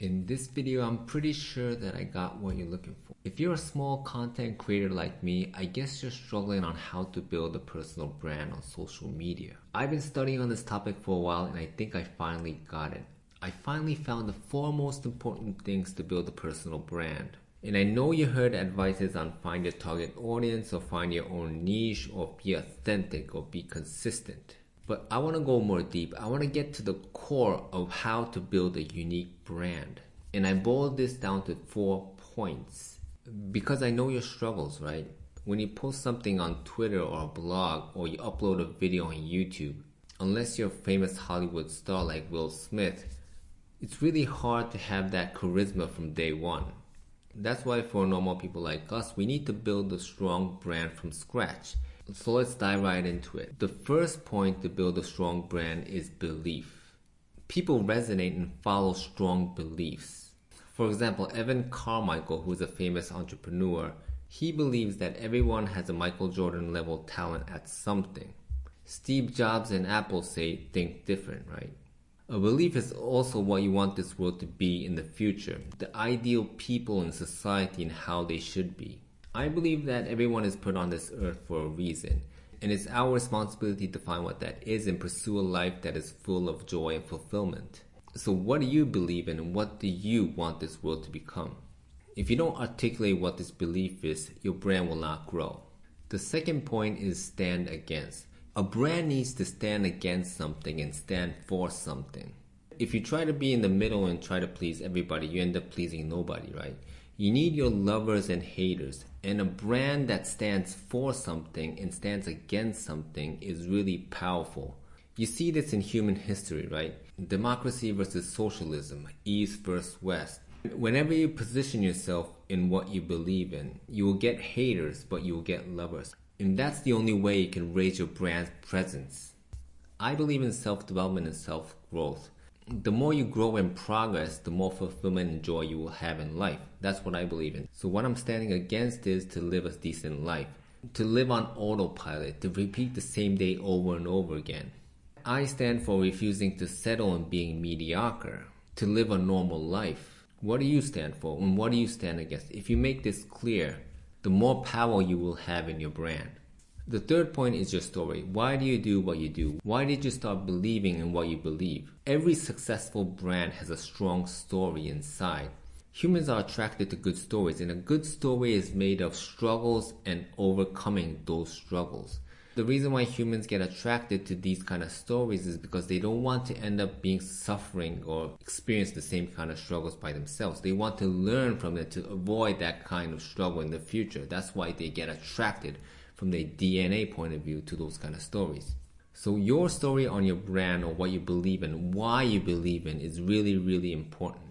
In this video, I'm pretty sure that I got what you're looking for. If you're a small content creator like me, I guess you're struggling on how to build a personal brand on social media. I've been studying on this topic for a while and I think I finally got it. I finally found the four most important things to build a personal brand. And I know you heard advices on find your target audience or find your own niche or be authentic or be consistent. But I want to go more deep. I want to get to the core of how to build a unique brand. And I boiled this down to four points. Because I know your struggles, right? When you post something on Twitter or a blog or you upload a video on YouTube, unless you're a famous Hollywood star like Will Smith, it's really hard to have that charisma from day one. That's why for normal people like us, we need to build a strong brand from scratch. So let's dive right into it. The first point to build a strong brand is belief. People resonate and follow strong beliefs. For example, Evan Carmichael, who is a famous entrepreneur, he believes that everyone has a Michael Jordan level talent at something. Steve Jobs and Apple say think different, right? A belief is also what you want this world to be in the future, the ideal people in society and how they should be. I believe that everyone is put on this earth for a reason, and it's our responsibility to find what that is and pursue a life that is full of joy and fulfillment. So, what do you believe in and what do you want this world to become? If you don't articulate what this belief is, your brand will not grow. The second point is stand against. A brand needs to stand against something and stand for something. If you try to be in the middle and try to please everybody, you end up pleasing nobody, right? You need your lovers and haters, and a brand that stands for something and stands against something is really powerful. You see this in human history, right? Democracy versus socialism, East versus West. Whenever you position yourself in what you believe in, you will get haters, but you will get lovers. And that's the only way you can raise your brand's presence. I believe in self development and self growth the more you grow and progress, the more fulfillment and joy you will have in life. That's what I believe in. So what I'm standing against is to live a decent life, to live on autopilot, to repeat the same day over and over again. I stand for refusing to settle on being mediocre, to live a normal life. What do you stand for and what do you stand against? If you make this clear, the more power you will have in your brand. The third point is your story. Why do you do what you do? Why did you start believing in what you believe? Every successful brand has a strong story inside. Humans are attracted to good stories, and a good story is made of struggles and overcoming those struggles. The reason why humans get attracted to these kind of stories is because they don't want to end up being suffering or experience the same kind of struggles by themselves. They want to learn from it to avoid that kind of struggle in the future. That's why they get attracted from the DNA point of view to those kind of stories. So your story on your brand or what you believe in, why you believe in is really, really important.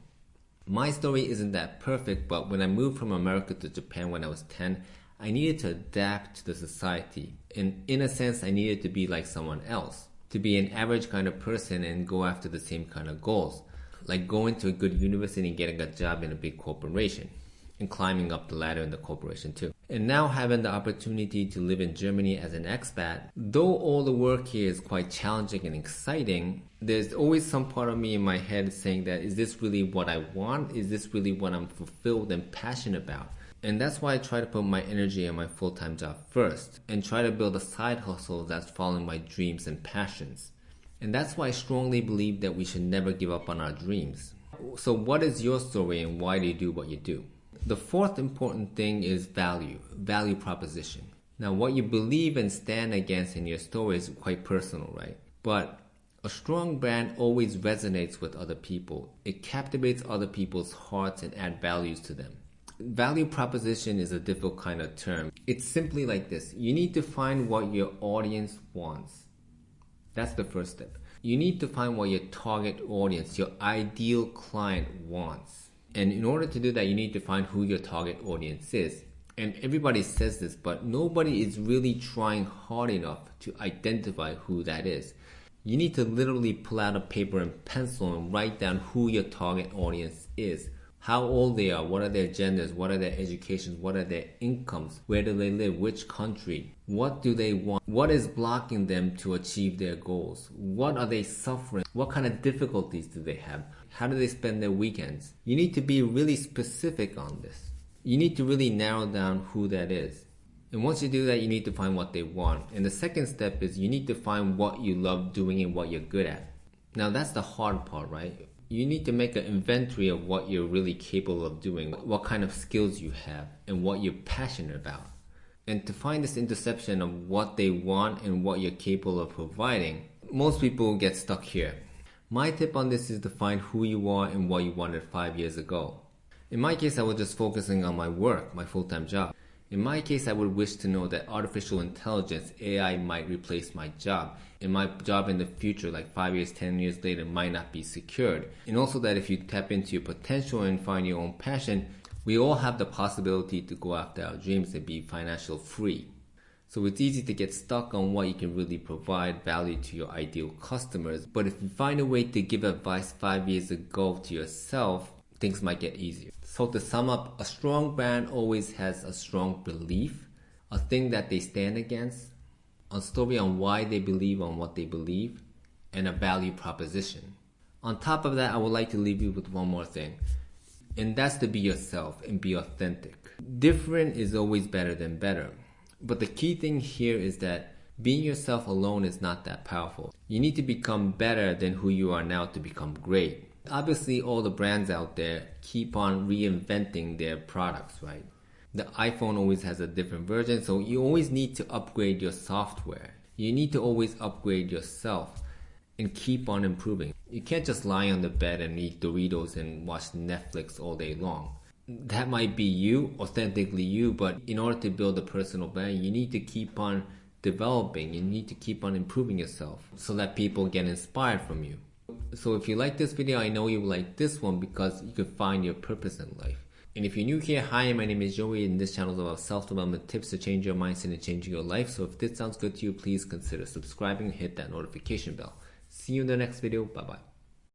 My story isn't that perfect, but when I moved from America to Japan when I was 10, I needed to adapt to the society. And in a sense, I needed to be like someone else, to be an average kind of person and go after the same kind of goals, like going to a good university and getting a job in a big corporation and climbing up the ladder in the corporation too. And now having the opportunity to live in Germany as an expat, though all the work here is quite challenging and exciting, there's always some part of me in my head saying that is this really what I want? Is this really what I'm fulfilled and passionate about? And that's why I try to put my energy in my full time job first and try to build a side hustle that's following my dreams and passions. And that's why I strongly believe that we should never give up on our dreams. So, what is your story and why do you do what you do? The fourth important thing is value, value proposition. Now, what you believe and stand against in your story is quite personal, right? But a strong brand always resonates with other people. It captivates other people's hearts and add values to them. Value proposition is a difficult kind of term. It's simply like this. You need to find what your audience wants. That's the first step. You need to find what your target audience, your ideal client wants. And in order to do that, you need to find who your target audience is. And everybody says this, but nobody is really trying hard enough to identify who that is. You need to literally pull out a paper and pencil and write down who your target audience is. How old they are, what are their genders, what are their educations, what are their incomes, where do they live, which country, what do they want, what is blocking them to achieve their goals, what are they suffering, what kind of difficulties do they have, How do they spend their weekends? You need to be really specific on this. You need to really narrow down who that is. And once you do that, you need to find what they want. And the second step is you need to find what you love doing and what you're good at. Now that's the hard part, right? You need to make an inventory of what you're really capable of doing, what kind of skills you have, and what you're passionate about. And to find this intersection of what they want and what you're capable of providing, most people get stuck here. My tip on this is to find who you are and what you wanted five years ago. In my case, I was just focusing on my work, my full-time job. In my case, I would wish to know that artificial intelligence, AI, might replace my job. And my job in the future, like 5 years, 10 years later, might not be secured. And also that if you tap into your potential and find your own passion, we all have the possibility to go after our dreams and be financial free. So it's easy to get stuck on what you can really provide value to your ideal customers. But if you find a way to give advice five years ago to yourself, things might get easier. So to sum up, a strong brand always has a strong belief, a thing that they stand against, a story on why they believe on what they believe, and a value proposition. On top of that, I would like to leave you with one more thing. And that's to be yourself and be authentic. Different is always better than better. But the key thing here is that being yourself alone is not that powerful. You need to become better than who you are now to become great. Obviously, all the brands out there keep on reinventing their products, right? The iPhone always has a different version, so you always need to upgrade your software. You need to always upgrade yourself and keep on improving. You can't just lie on the bed and eat Doritos and watch Netflix all day long. That might be you, authentically you, but in order to build a personal brand, you need to keep on developing. You need to keep on improving yourself so that people get inspired from you. So if you like this video, I know you like this one because you can find your purpose in life. And if you're new here, hi, my name is Joey and this channel is about self-development tips to change your mindset and change your life. So if this sounds good to you, please consider subscribing and hit that notification bell. See you in the next video. Bye-bye.